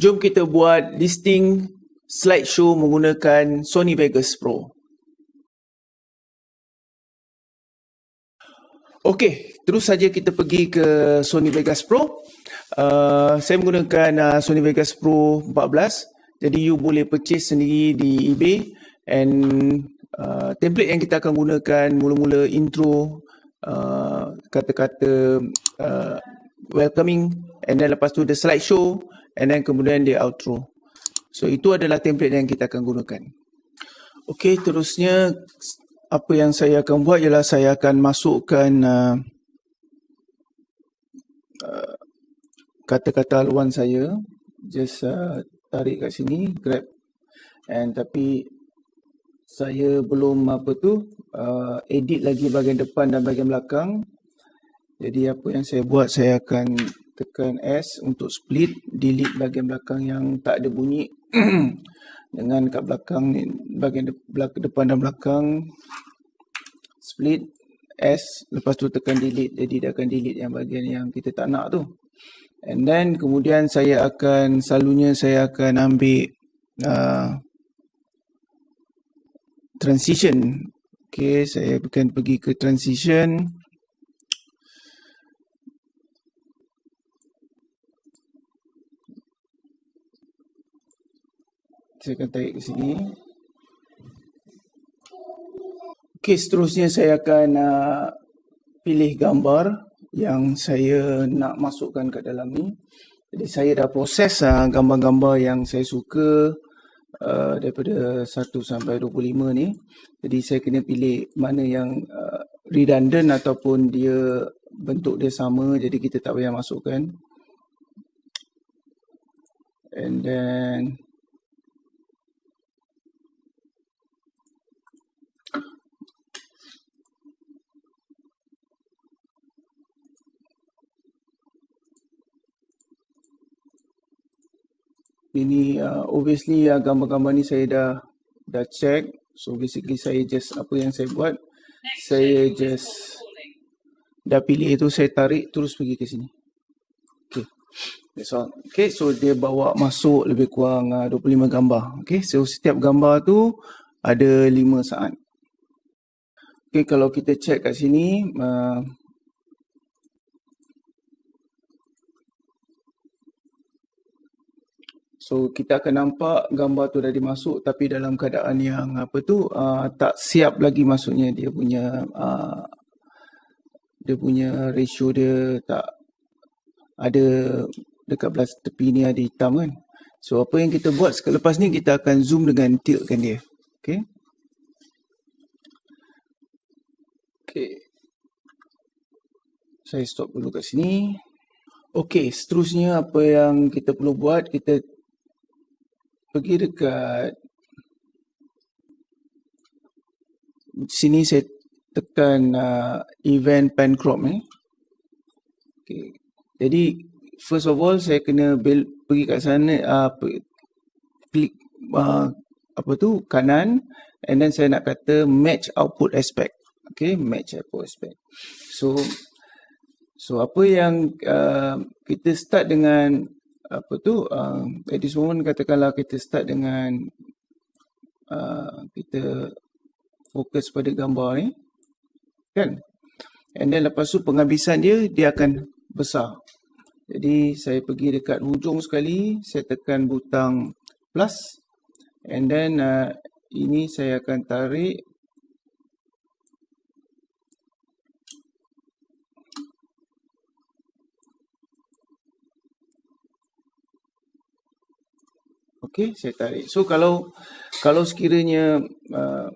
Jom kita buat listing slideshow menggunakan Sony Vegas Pro. Okey, terus saja kita pergi ke Sony Vegas Pro. Uh, saya menggunakan uh, Sony Vegas Pro 14. Jadi you boleh purchase sendiri di eBay and uh, template yang kita akan gunakan mula-mula intro uh, kata-kata uh, welcoming and then lepas tu the slideshow and then kemudian the outro. So itu adalah template yang kita akan gunakan. Okey, terusnya apa yang saya akan buat ialah saya akan masukkan uh, uh, kata-kata haluan saya just uh, tarik kat sini grab and tapi saya belum apa tu uh, edit lagi bahagian depan dan bahagian belakang jadi apa yang saya buat saya akan tekan S untuk split delete bahagian belakang yang tak ada bunyi. Dengan kat belakang ni bahagian depan dan belakang split S lepas tu tekan delete. Jadi dia akan delete yang bahagian yang kita tak nak tu. And then kemudian saya akan selalunya saya akan ambil uh, transition. Ok saya akan pergi ke transition saya akan tarik ke sini Okey, seterusnya saya akan uh, pilih gambar yang saya nak masukkan ke dalam ni. Jadi saya dah proses uh, gambar-gambar yang saya suka uh, daripada 1 sampai 25 ni. Jadi saya kena pilih mana yang uh, redundant ataupun dia bentuk dia sama jadi kita tak payah masukkan. And then ini uh, obviously uh, gambar-gambar ni saya dah dah check. So basically saya just apa yang saya buat saya just dah pilih itu saya tarik terus pergi ke sini. Okay. That's all. Okay so dia bawa masuk lebih kurang uh, 25 gambar. Okay so setiap gambar tu ada 5 saat. Okay kalau kita check kat sini uh, So kita akan nampak gambar tu dah dimasuk tapi dalam keadaan yang apa tu uh, tak siap lagi maksudnya dia punya uh, dia punya ratio dia tak ada dekat belah tepi ni ada hitam kan. So apa yang kita buat selepas ni kita akan zoom dengan tiltkan dia. Okay. Okay. Saya stop dulu kat sini. Okay, seterusnya apa yang kita perlu buat, kita pergi dekat sini saya tekan uh, event pen crop ni. Okay. Jadi first of all saya kena build, pergi kat sana uh, klik uh, apa tu kanan and then saya nak kata match output aspect. Okay, match output aspect. So so apa yang uh, kita start dengan apa tu uh, at this moment katakanlah kita start dengan uh, kita fokus pada gambar ni kan? And then lepas tu penghabisan dia dia akan besar. Jadi saya pergi dekat hujung sekali saya tekan butang plus and then uh, ini saya akan tarik Okey, saya tarik. So kalau kalau sekiranya uh,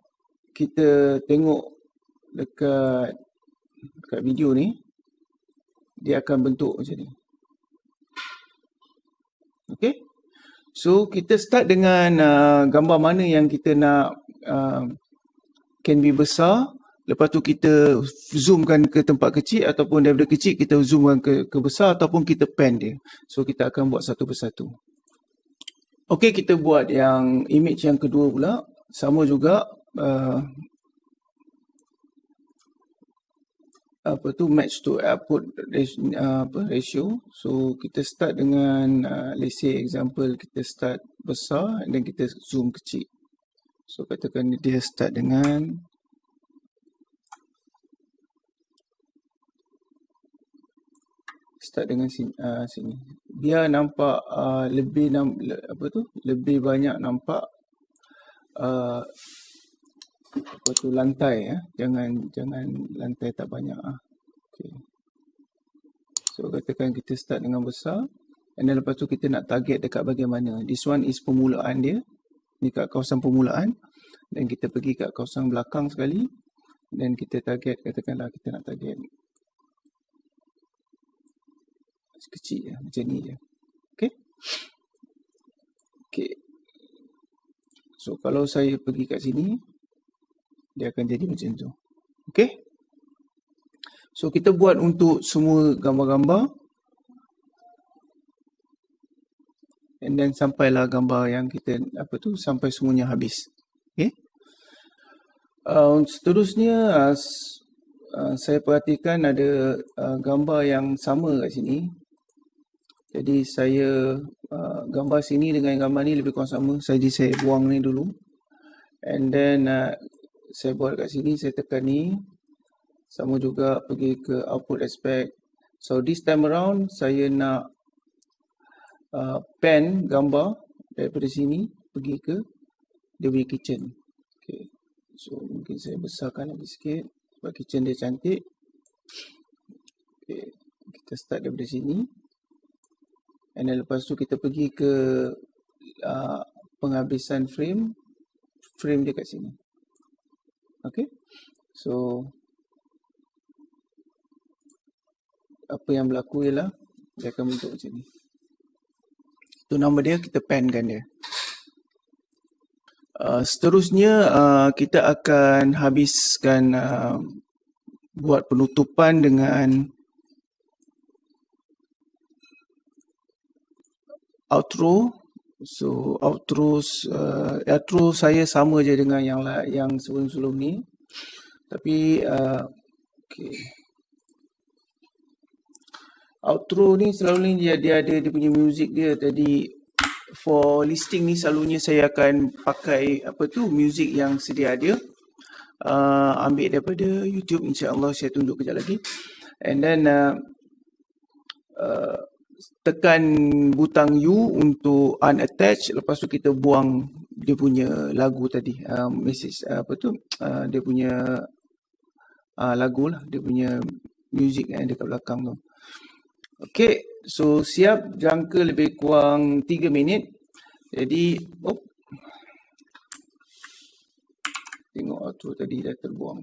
kita tengok dekat dekat video ni dia akan bentuk macam ni. Okey. So kita start dengan uh, gambar mana yang kita nak uh, can be besar. Lepas tu kita zoomkan ke tempat kecil ataupun daripada kecil kita zoomkan ke, ke besar ataupun kita pen dia. So kita akan buat satu persatu. Okey, kita buat yang image yang kedua pula. Sama juga. Uh, apa tu match to output ratio, uh, apa, ratio. So kita start dengan uh, let's say example kita start besar dan kita zoom kecil. So katakan dia start dengan start dengan sini, uh, sini. Biar nampak uh, lebih nam, apa tu? Lebih banyak nampak uh, apa tu lantai ya. Jangan jangan lantai tak banyak ah. Okay. So katakan kita start dengan besar and then lepas tu kita nak target dekat bahagian mana. This one is permulaan dia. Ni kat kawasan permulaan dan kita pergi kat kawasan belakang sekali dan kita target katakanlah kita nak target kecil ya, macam ni je. Okay. Okay. So kalau saya pergi kat sini, dia akan jadi macam tu. Okay. So kita buat untuk semua gambar-gambar. And then sampailah gambar yang kita, apa tu, sampai semuanya habis. Okay. Uh, seterusnya, uh, uh, saya perhatikan ada uh, gambar yang sama kat sini. Jadi saya uh, gambar sini dengan gambar ni lebih kurang sama. Jadi saya buang ni dulu. And then uh, saya buat kat sini, saya tekan ni. Sama juga pergi ke output aspect. So this time around saya nak uh, pen gambar daripada sini pergi ke dia punya kitchen. Okay. So mungkin saya besarkan lagi sikit. Sebab kitchen dia cantik. Okay. Kita start daripada sini. And then lepas tu kita pergi ke uh, penghabisan frame. Frame dia kat sini. Okay. So. Apa yang berlaku ialah. Dia akan bentuk macam ni. Itu nama dia. Kita penkan dia. Uh, seterusnya uh, kita akan habiskan uh, buat penutupan dengan outro so outro uh, outro saya sama je dengan yang yang sebelum-sebelum ni. Tapi uh, okay. outro ni selalu ni dia, dia ada dia punya music dia jadi for listing ni selalunya saya akan pakai apa tu music yang sedia ada. Uh, ambil daripada YouTube insya-Allah saya tunjuk kejap lagi. And then uh, uh, tekan butang U untuk unattach lepas tu kita buang dia punya lagu tadi uh, message uh, apa tu uh, dia punya uh, lagu lah dia punya music yang dekat belakang tu. Okay, so siap jangka lebih kurang 3 minit. Jadi oh, tengok outro tadi dah terbuang.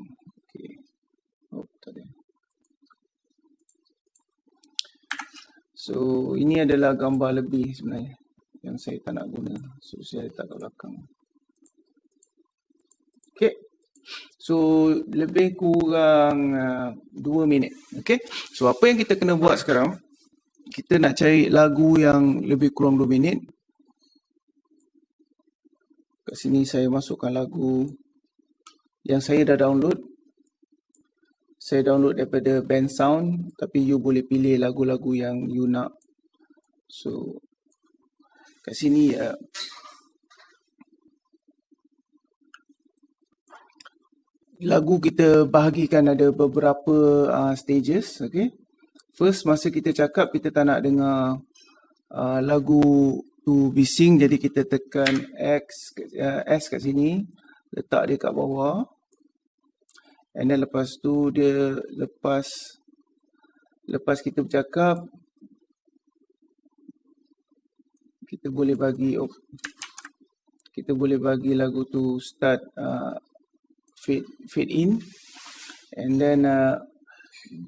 Okay, oh tadi So ini adalah gambar lebih sebenarnya yang saya tak nak guna. So saya letak kat belakang. Okay. So lebih kurang uh, 2 minit. Okay. So apa yang kita kena buat sekarang. Kita nak cari lagu yang lebih kurang 2 minit. Kat sini saya masukkan lagu yang saya dah download saya download daripada band sound tapi you boleh pilih lagu-lagu yang you nak. So kat sini uh, lagu kita bahagikan ada beberapa uh, stages okay? First masa kita cakap kita tak nak dengar uh, lagu tu bising jadi kita tekan X uh, S kat sini letak dia kat bawah And then lepas tu dia lepas lepas kita bercakap kita boleh bagi oh, kita boleh bagi lagu tu start uh, fade fade in. And then uh,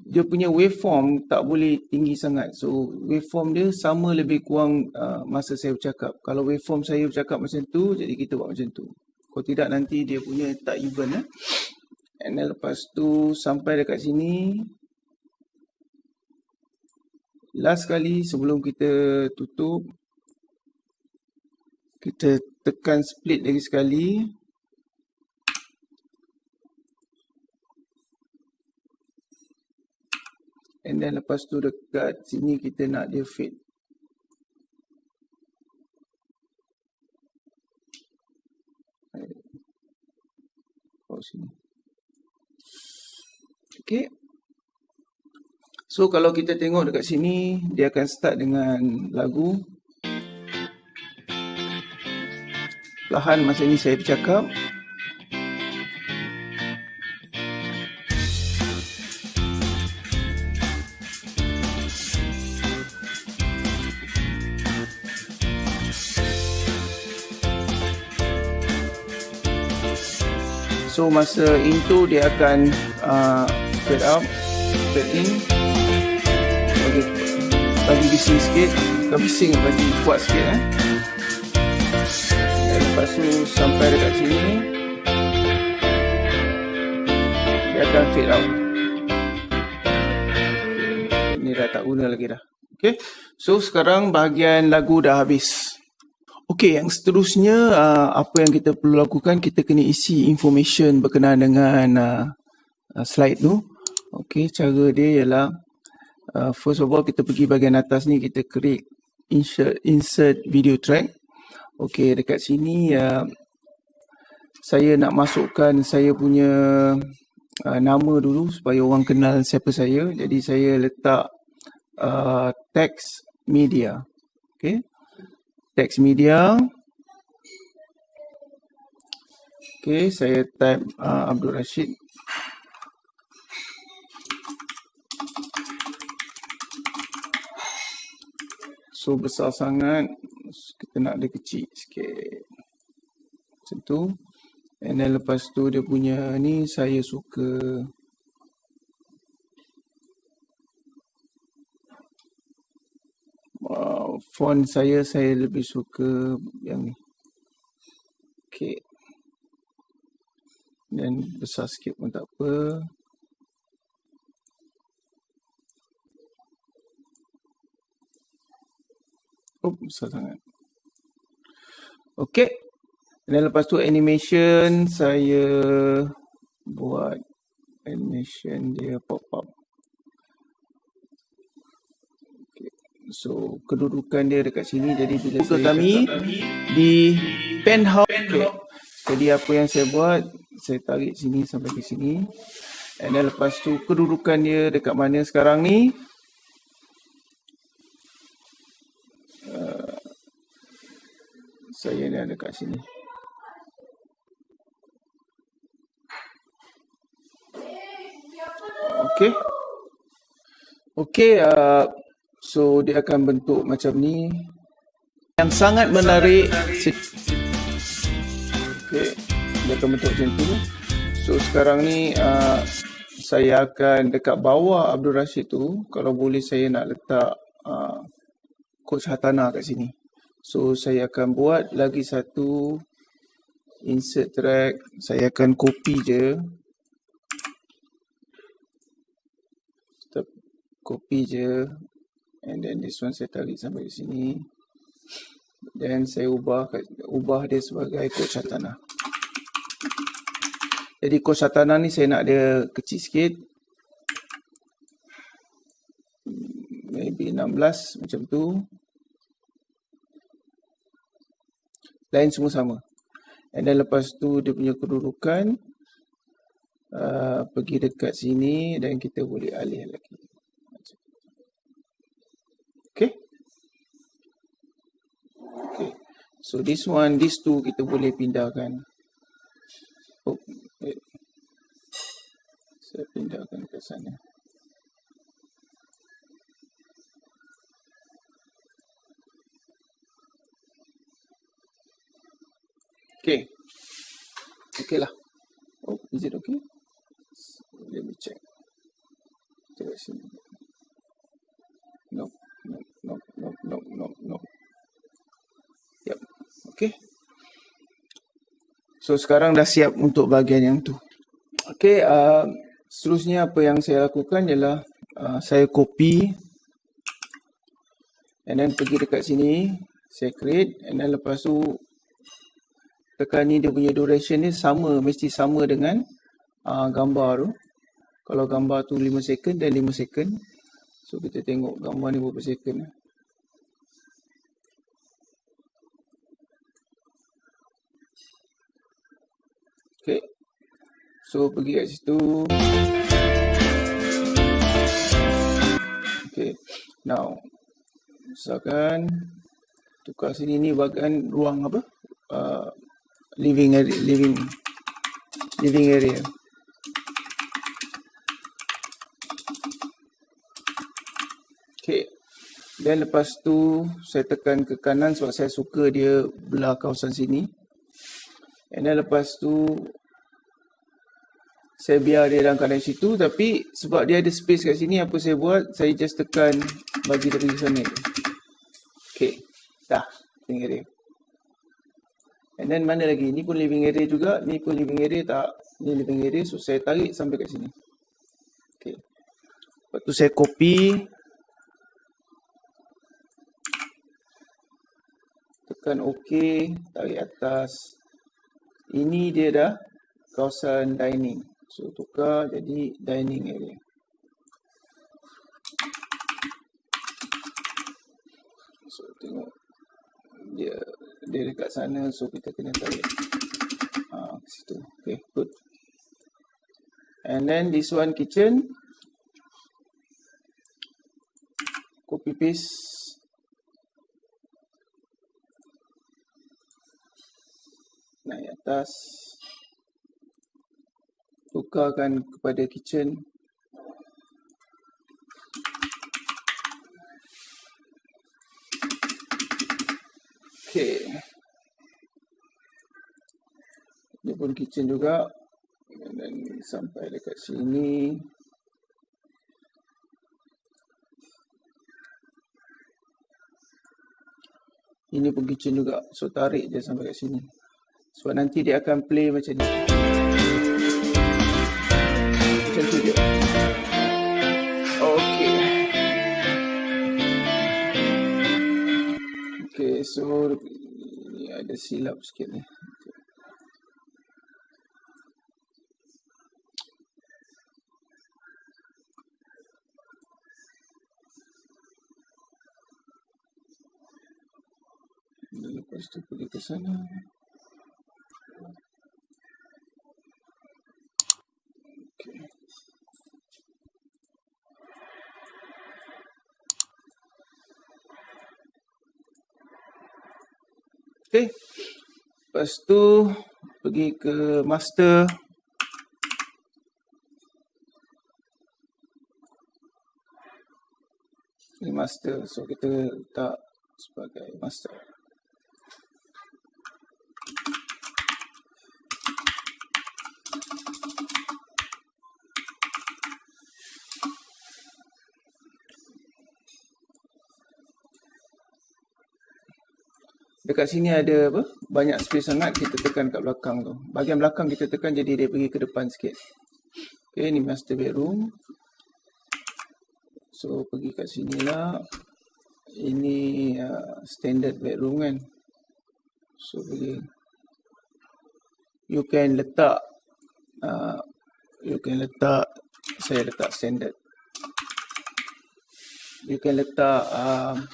dia punya waveform tak boleh tinggi sangat. So waveform dia sama lebih kurang uh, masa saya bercakap. Kalau waveform saya bercakap macam tu jadi kita buat macam tu. Kalau tidak nanti dia punya tak even eh And then lepas tu sampai dekat sini. Last kali sebelum kita tutup. Kita tekan split lagi sekali. And then lepas tu dekat sini kita nak dia fade. Oh sini. Okay. So kalau kita tengok dekat sini, dia akan start dengan lagu. Lahan masa ini saya bercakap. So masa into dia akan uh, fade out, fade in. Bagi bagi bising sikit. Bukan bising bagi kuat sikit eh. Dan lepas tu sampai dekat sini. Dia akan fade out. Ini dah tak guna lagi dah. Okay, so sekarang bahagian lagu dah habis. Okay, yang seterusnya uh, apa yang kita perlu lakukan, kita kena isi information berkenaan dengan uh, uh, slide tu. Okay, cara dia ialah uh, first of all kita pergi bahagian atas ni kita create insert insert video track. Okey dekat sini uh, saya nak masukkan saya punya uh, nama dulu supaya orang kenal siapa saya. Jadi saya letak uh, text media. Okey text media. Okey saya type uh, Abdul Rashid So besar sangat kita nak dia kecil sikit. Macam tu. And then lepas tu dia punya ni saya suka Wow, font saya saya lebih suka yang ni. Okay. Dan besar sikit pun tak apa. Oh, besar sangat. Okay. Dan lepas tu animation saya buat animation dia pop up. Okay. So kedudukan dia dekat sini jadi bila saya kami di penthouse. Okay. Jadi apa yang saya buat, saya tarik sini sampai ke sini. And then lepas tu kedudukan dia dekat mana sekarang ni. Saya ni ada kat sini. Okey. Okey, uh, so dia akan bentuk macam ni. Yang sangat menarik. Okey, dia akan bentuk macam tu. So sekarang ni uh, saya akan dekat bawah Abdul Rashid tu, kalau boleh saya nak letak uh, coach Hatana kat sini. So saya akan buat lagi satu insert track. Saya akan copy je. Copy je. And then this one saya tarik sampai di sini. Dan saya ubah ubah dia sebagai coach satana. Jadi coach satana ni saya nak dia kecil sikit. Maybe 16 macam tu. Lain semua sama. And then lepas tu dia punya kedudukan uh, pergi dekat sini dan kita boleh alih lagi. Okay. Okay. So this one, this two kita boleh pindahkan. Oh, wait. Saya pindahkan ke sana. Okay. Okay lah. Oh, is it okay? Let me check. Sini. No, no, no, no, no, no, no. Yep. Okay. So sekarang dah siap untuk bahagian yang tu. Okay. Uh, seterusnya apa yang saya lakukan ialah uh, saya copy and then pergi dekat sini saya create and then lepas tu tekan ni dia punya duration ni sama mesti sama dengan uh, gambar tu kalau gambar tu 5 second dan 5 second So kita tengok gambar ni berapa second. Eh. Okay. So pergi kat situ. Okay. Now. Misalkan. Tukar sini ni bagian ruang apa? Uh, living area. Living. Living area. Okay. Dan lepas tu saya tekan ke kanan sebab saya suka dia belah kawasan sini. And then lepas tu saya biar dia dalam keadaan situ tapi sebab dia ada space kat sini apa saya buat saya just tekan bagi dia pergi sana. Okay. Dah. Living area. And then mana lagi? Ni pun living area juga. Ni pun living area tak? Ni living area. So saya tarik sampai kat sini. Okay. Lepas tu saya copy. Tekan OK. Tarik atas. Ini dia dah kawasan dining. So tukar jadi dining area. So tengok dia dia dekat sana so kita kena tarik ha, ke situ. Okay, good. And then this one kitchen. Copy paste. naik atas tukarkan kepada kitchen Okay. Ini pun kitchen juga. Dan sampai dekat sini. Ini pun kitchen juga. So tarik je sampai kat sini. Sebab nanti dia akan play macam ni. So ni ada silap sikit ni. Lepas tu pergi ke sana. Okay. Lepas tu pergi ke master. Ini master. So kita letak sebagai master. Dekat sini ada apa? Banyak space sangat kita tekan kat belakang tu. Bahagian belakang kita tekan jadi dia pergi ke depan sikit. Okay, ni master bedroom. So pergi kat sini lah. Ini uh, standard bedroom kan. So pergi. You can letak. Uh, you can letak. Saya letak standard. You can letak. Uh,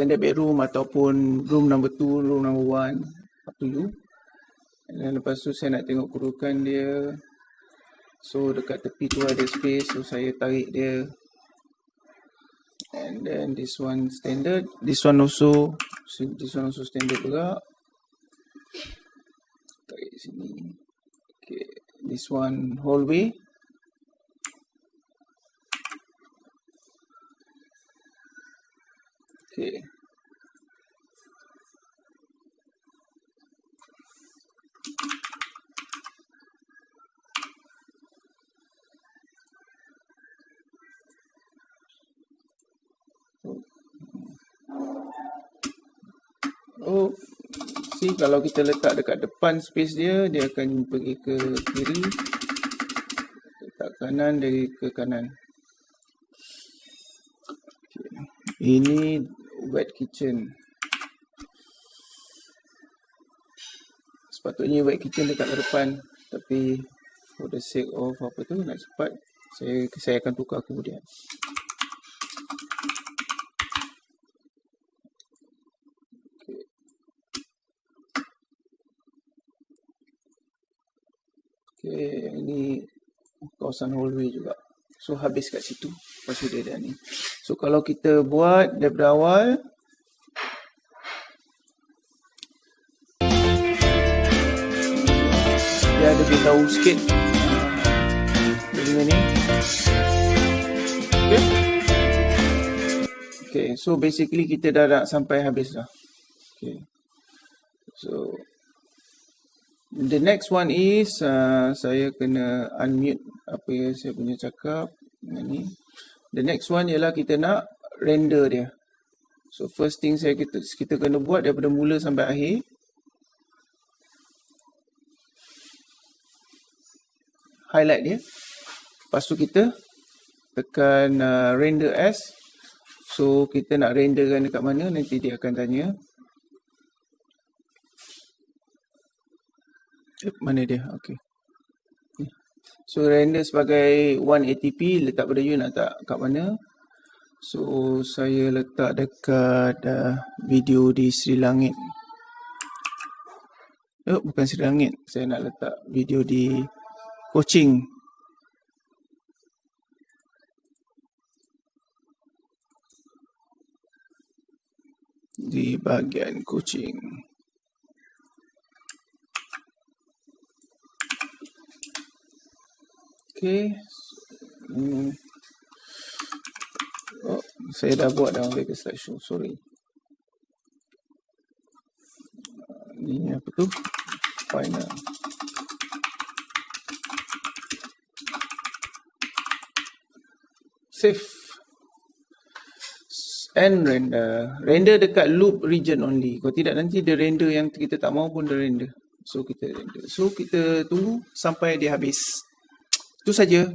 standard bedroom ataupun room number 2, room number 1 up to you dan lepas tu saya nak tengok kerukan dia. So dekat tepi tu ada space so saya tarik dia. And then this one standard. This one also this one also standard juga. Tarik sini. Okay this one hallway Okay. Oh, see kalau kita letak dekat depan space dia, dia akan pergi ke kiri. Letak kanan, dari ke kanan. Ini wet kitchen. Sepatutnya wet kitchen dekat depan tapi for the sake of apa tu nak cepat saya saya akan tukar kemudian. Okay, okey ini kawasan hallway juga. So habis kat situ. Lepas dia dah ni. So kalau kita buat daripada awal. Dia ada beritahu sikit. Dengan ni. Okay. Okay, so basically kita dah nak sampai habis dah. Okay. So The next one is uh, saya kena unmute apa yang saya punya cakap dengan ni. The next one ialah kita nak render dia. So first thing saya kita kita kena buat daripada mula sampai akhir. Highlight dia. Lepas tu kita tekan uh, render as. So kita nak renderkan dekat mana nanti dia akan tanya. Eh, mana dia? Okay. So render sebagai 180p letak pada you nak tak kat mana. So saya letak dekat uh, video di Sri Langit. Oh, bukan Sri Langit. Saya nak letak video di coaching. Di bahagian coaching. Okay. Hmm. Oh, saya dah buat dalam Vega Slideshow. Sorry. Ini apa tu? Final. Save. And render. Render dekat loop region only. Kalau tidak nanti dia render yang kita tak mahu pun dia render. So kita render. So kita tunggu sampai dia habis. Itu saja.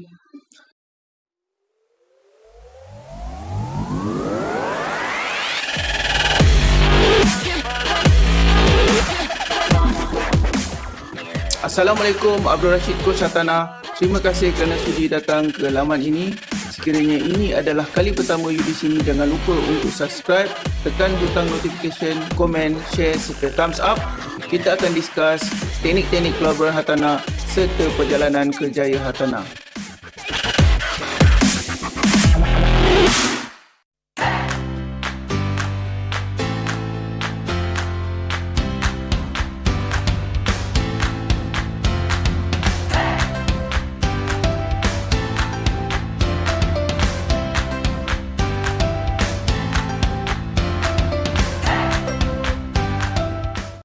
Assalamualaikum Abdul Rashid Coach Hatana. Terima kasih kerana sudi datang ke laman ini. Sekiranya ini adalah kali pertama you di sini, jangan lupa untuk subscribe, tekan butang notification, komen, share serta thumbs up. Kita akan discuss teknik-teknik pelaburan hartanah serta perjalanan kerjaya hartanah.